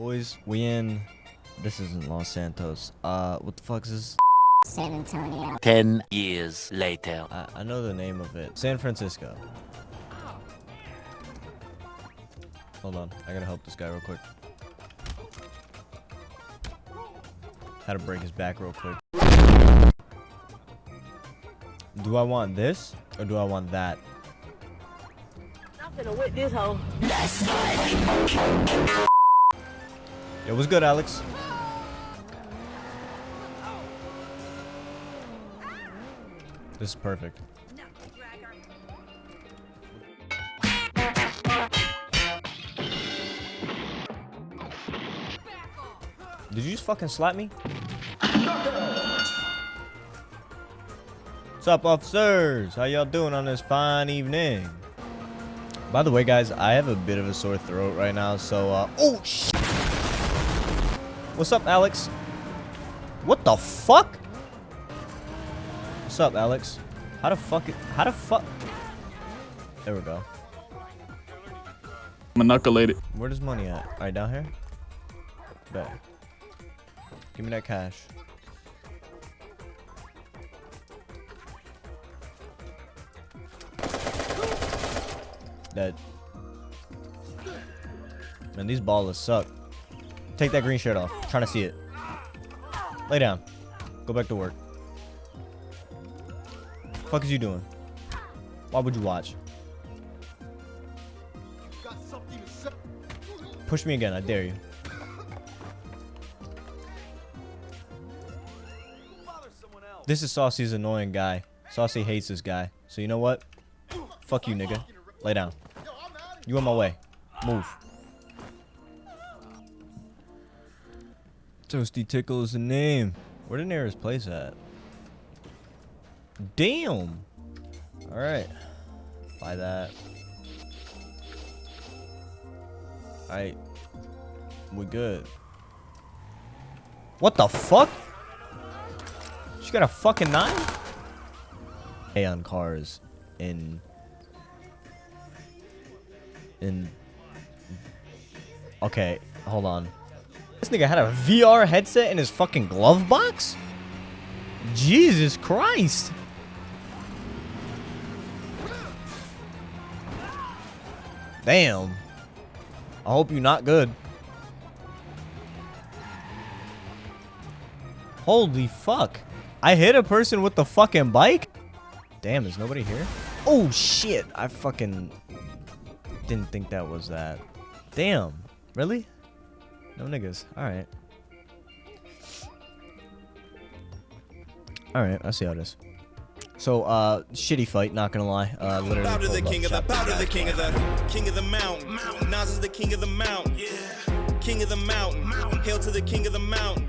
Boys, we in. This isn't Los Santos. Uh, what the fuck is this? San Antonio. Ten years later. I, I know the name of it. San Francisco. Hold on. I gotta help this guy real quick. How to break his back real quick. Do I want this or do I want that? I'm finna whip this hoe. Yo, was good, Alex? This is perfect. Did you just fucking slap me? What's up, officers? How y'all doing on this fine evening? By the way, guys, I have a bit of a sore throat right now, so, uh... Oh, sh What's up, Alex? What the fuck? What's up, Alex? How the fuck it... How the fuck... There we go. Manipulated. Where does money at? Alright, down here? Bet. Give me that cash. Dead. Man, these ballers suck. Take that green shirt off. I'm trying to see it. Lay down. Go back to work. Fuck is you doing? Why would you watch? Push me again, I dare you. This is Saucy's annoying guy. Saucy hates this guy. So you know what? Fuck you, nigga. Lay down. You in my way. Move. Toasty Tickle is the name. Where the nearest place at? Damn. Alright. Buy that. Alright. We're good. What the fuck? She got a fucking knife? Hey on cars in in Okay, hold on. Nigga had a VR headset in his fucking glove box? Jesus Christ. Damn. I hope you're not good. Holy fuck. I hit a person with the fucking bike? Damn, is nobody here? Oh, shit. I fucking didn't think that was that. Damn. Really? No niggas. Alright. Alright, I see how it is. So, uh, shitty fight, not gonna lie. Uh, literally. Bow to the king of the, shot. bow to the king of the, king of the mountain. Nas is the king of the mountain. King of the mountain. Hail to the king of the mountain.